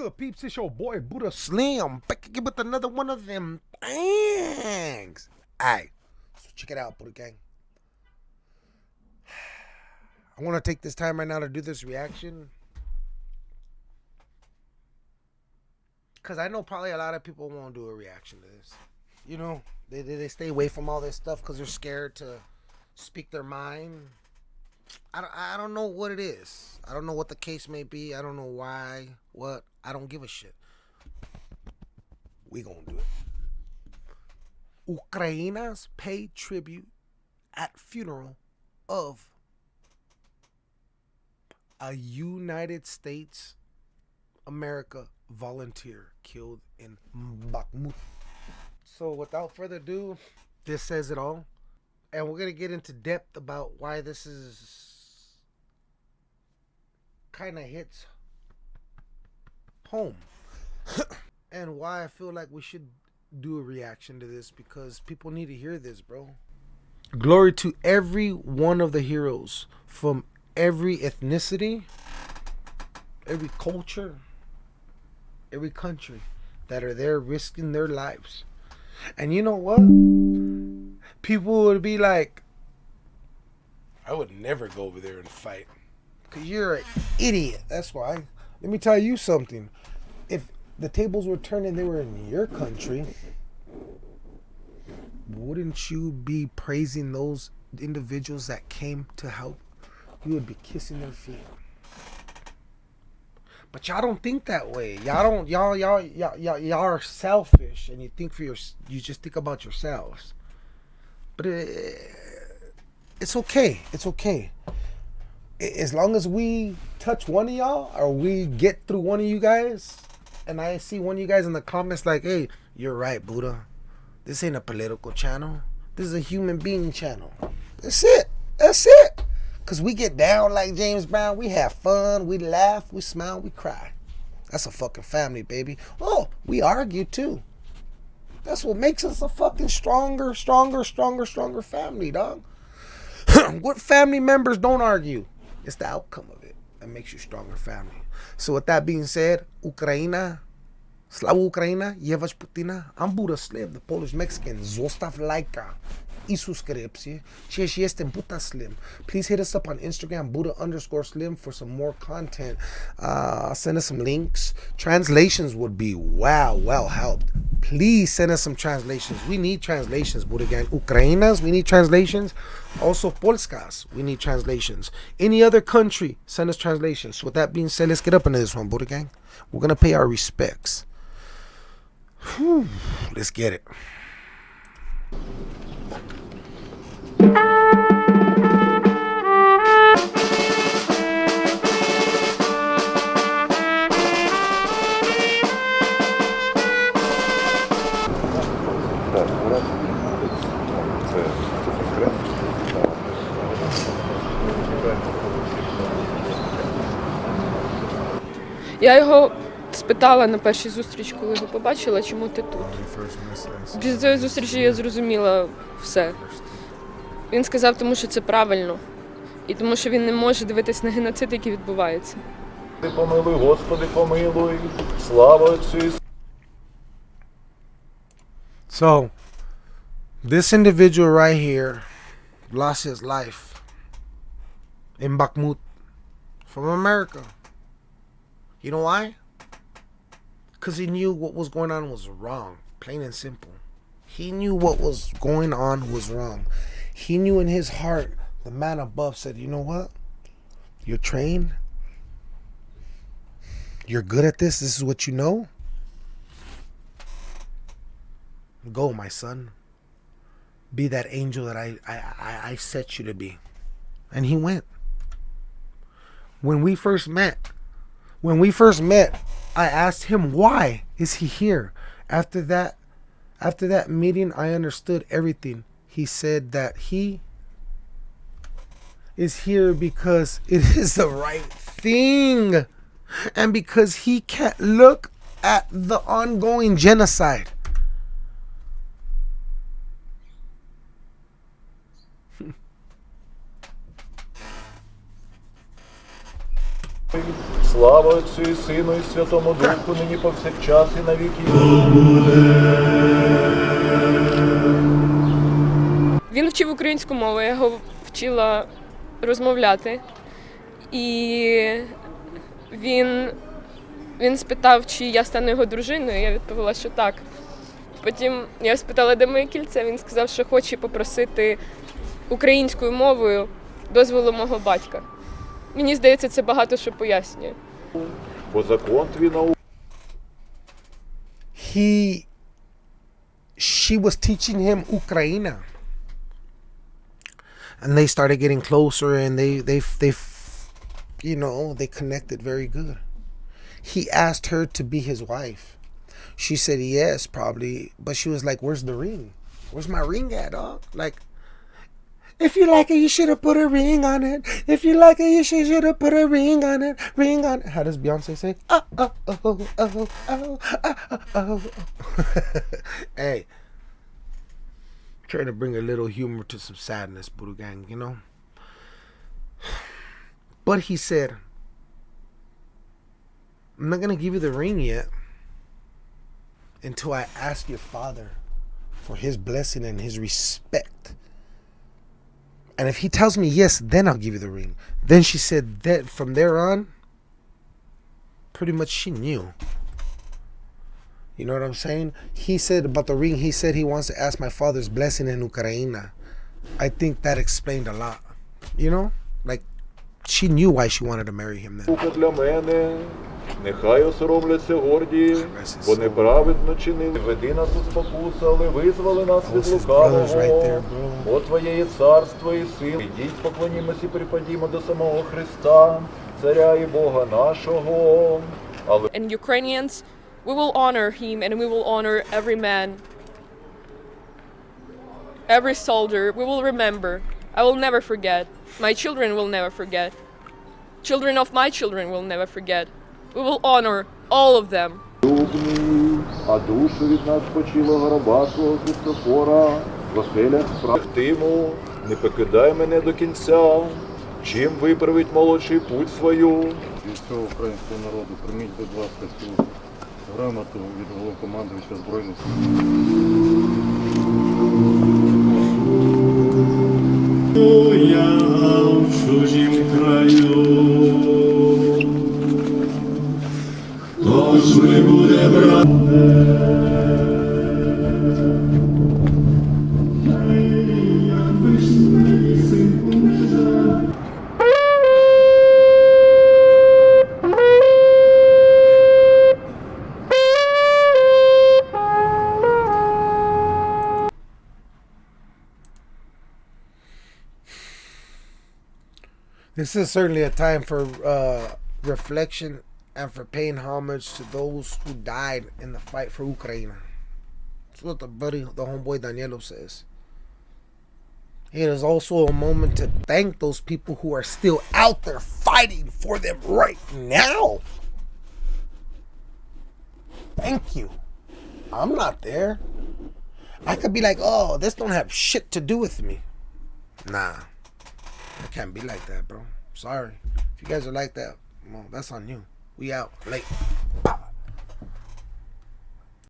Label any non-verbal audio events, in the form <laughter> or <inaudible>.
good, peeps? It's your boy Buddha Slim back again with another one of them things. Alright, so check it out, Buddha Gang. <sighs> I want to take this time right now to do this reaction. Because I know probably a lot of people won't do a reaction to this. You know, they, they, they stay away from all this stuff because they're scared to speak their mind. I don't, I don't know what it is. I don't know what the case may be. I don't know why, what. I don't give a shit. We gonna do it. Ukrainas pay tribute at funeral of a United States America volunteer killed in Bakhmut. So without further ado, this says it all. And we're going to get into depth about why this is kind of hits home. <coughs> and why I feel like we should do a reaction to this because people need to hear this, bro. Glory to every one of the heroes from every ethnicity, every culture, every country that are there risking their lives. And you know what? People would be like, I would never go over there and fight. Because you're an idiot. That's why. Let me tell you something. If the tables were turned and they were in your country, wouldn't you be praising those individuals that came to help? You would be kissing their feet. But y'all don't think that way. Y'all don't. Y'all y'all y'all y'all, y'all are selfish, and you think for your. You just think about yourselves. But it, it's okay. It's okay. As long as we touch one of y'all, or we get through one of you guys, and I see one of you guys in the comments like, "Hey, you're right, Buddha. This ain't a political channel. This is a human being channel. That's it. That's it." Because we get down like James Brown. We have fun. We laugh. We smile. We cry. That's a fucking family, baby. Oh, we argue too. That's what makes us a fucking stronger, stronger, stronger, stronger family, dog. <clears throat> what family members don't argue? It's the outcome of it that makes you stronger family. So with that being said, Ukraina, Slava Ukraina, Yevach Putina, I'm Buddha Slave, the Polish Mexican, Zostav Laika i subscripție. Este Buddha Slim. Please hit us up on Instagram, Buddha underscore Slim for some more content. Uh, send us some links. Translations would be wow, well helped. Please send us some translations. We need translations, Buddha Gang. Ukrainas, we need translations. Also, Polskas, we need translations. Any other country, send us translations. So with that being said, let's get up into this one, Buddha Gang. We're going to pay our respects. Whew, let's get it. Я його спитала на першій зустрічі, коли його побачила, чому ти тут. Після цієї зустрічі я зрозуміла все. Він сказав, тому що це правильно, і тому що він не може дивитись на геноцид, який відбувається. Ти помилуй, Господи, помилуй, слава Отцю і So, this individual right here lost his life in Bakhmut from America. You know why? Because he knew what was going on was wrong, plain and simple. He knew what was going on was wrong. He knew in his heart, the man above said, You know what? You're trained. You're good at this. This is what you know. Go, my son. Be that angel that I, I, I, set you to be. And he went. When we first met, when we first met, I asked him why is he here. After that, after that meeting, I understood everything He said that he is here because it is <laughs> the right thing and because he can't look at the ongoing genocide. Слава Отцю і Сину, і Святому Духу, нині повсякчас і на віки. Він вчив українську мову, я його вчила розмовляти. І він, він спитав, чи я стану його дружиною. Я відповіла, що так. Потім я спитала, де моє кільце. Він сказав, що хоче попросити українською мовою дозволу мого батька. Мені здається, це багато що пояснює. Бо закон твій наук. He, she was teaching him Ukraina. And they started getting closer and they, they, they, you know, they connected very good. He asked her to be his wife. She said yes, probably. But she was like, where's the ring? Where's my ring at, dog? Like, if you like it, you should have put a ring on it. If you like it, you should have put a ring on it. Ring on it. How does Beyonce say? Uh, uh, oh, oh, oh, oh, oh, oh, oh, oh. oh? <laughs> hey, trying to bring a little humor to some sadness, Buddha Gang, you know? But he said, I'm not going to give you the ring yet until I ask your father for his blessing and his respect. And if he tells me yes, then I'll give you the ring. Then she said that from there on, pretty much she knew. You know what I'm saying? He said about the ring, he said he wants to ask my father's blessing in Ukraine. I think that explained a lot. You know? Like, she knew why she wanted to marry him then. Нехай осоромляться горді, бо неправедно чинили. Веди нас у спокусу, але визвали нас від right лукавого. О Твоє є царство і сила. Ідіть, поклонімось і припадімо до самого Христа, Царя і Бога нашого. Але And Ukrainians, we will honor him and we will honor every man, every soldier. We will remember. I will never forget. My children will never forget. Children of my children will never forget. We will honor all of them. любні, а душу від нас почила гроба свого Христофора, в оселях справтиму, не покидай мене до кінця, чим виправить молодший путь свою. Від всього українського народу прийміть, будь ласка, цю Грамоту від головнокомандуюча Збройних сил. Я в чужім краю, тож не буде брати. This is certainly a time for uh, reflection and for paying homage to those who died in the fight for Ukraine. That's what the buddy, the homeboy Danielo says. It is also a moment to thank those people who are still out there fighting for them right now. Thank you. I'm not there. I could be like, oh, this don't have shit to do with me. Nah. I can't be like that, bro. Sorry. If you guys are like that, well, that's on you. We out late.